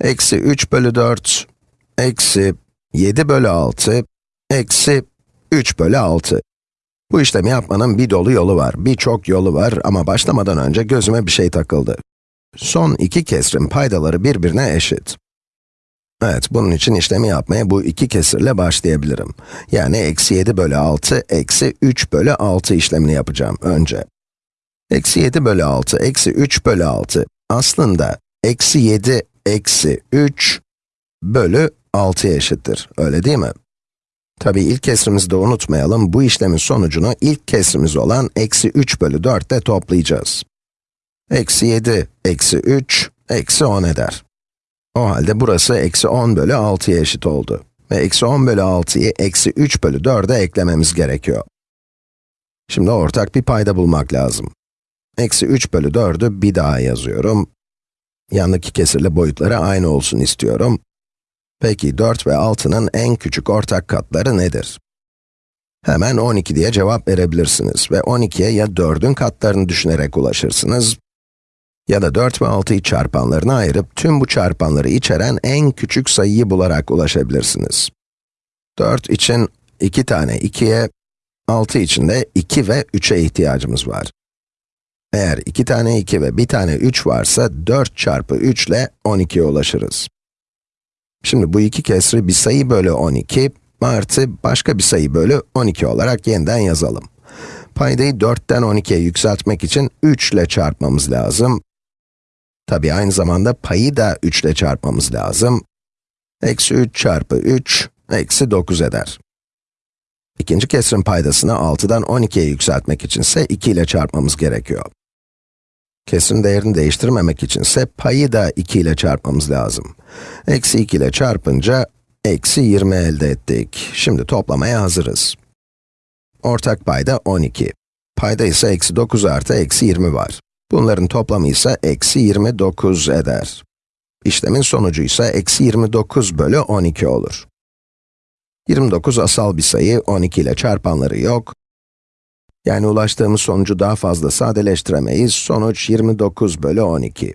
eksi 3 bölü 4, eksi 7 bölü 6, eksi 3 bölü 6. Bu işlemi yapmanın bir dolu yolu var, birçok yolu var ama başlamadan önce gözüme bir şey takıldı. Son iki kesrin paydaları birbirine eşit. Evet, bunun için işlemi yapmaya bu iki kesirle başlayabilirim. Yani eksi 7 bölü 6, eksi 3 bölü 6 işlemini yapacağım önce. Eksi 7 bölü 6, eksi 3 bölü 6 aslında eksi 7, eksi 3 bölü 6'ya eşittir, öyle değil mi? Tabii ilk kesrimizi de unutmayalım, bu işlemin sonucunu ilk kesrimiz olan eksi 3 bölü 4 ile toplayacağız. Eksi 7, eksi 3, eksi 10 eder. O halde burası eksi 10 bölü 6'ya eşit oldu. Ve eksi 10 bölü 6'yı eksi 3 bölü 4'e eklememiz gerekiyor. Şimdi ortak bir payda bulmak lazım. Eksi 3 bölü 4'ü bir daha yazıyorum. Yandaki kesirle boyutları aynı olsun istiyorum. Peki 4 ve 6'nın en küçük ortak katları nedir? Hemen 12 diye cevap verebilirsiniz ve 12'ye ya 4'ün katlarını düşünerek ulaşırsınız, ya da 4 ve 6'yı çarpanlarına ayırıp tüm bu çarpanları içeren en küçük sayıyı bularak ulaşabilirsiniz. 4 için 2 tane 2'ye, 6 için de 2 ve 3'e ihtiyacımız var. Eğer 2 tane 2 ve 1 tane 3 varsa 4 çarpı 3 ile 12'ye ulaşırız. Şimdi bu iki kesri bir sayı bölü 12 artı başka bir sayı bölü 12 olarak yeniden yazalım. Paydayı 4'ten 12'ye yükseltmek için 3 ile çarpmamız lazım. Tabi aynı zamanda payı da 3 ile çarpmamız lazım. Eksi 3 çarpı 3, eksi 9 eder. İkinci kesrin paydasını 6'dan 12'ye yükseltmek içinse 2 ile çarpmamız gerekiyor. Kesrin değerini değiştirmemek içinse payı da 2 ile çarpmamız lazım. Eksi 2 ile çarpınca, eksi 20 elde ettik. Şimdi toplamaya hazırız. Ortak payda 12. Payda ise eksi 9 artı eksi 20 var. Bunların toplamı ise eksi 29 eder. İşlemin sonucu ise eksi 29 bölü 12 olur. 29 asal bir sayı, 12 ile çarpanları yok. Yani ulaştığımız sonucu daha fazla sadeleştiremeyiz, sonuç 29 bölü 12.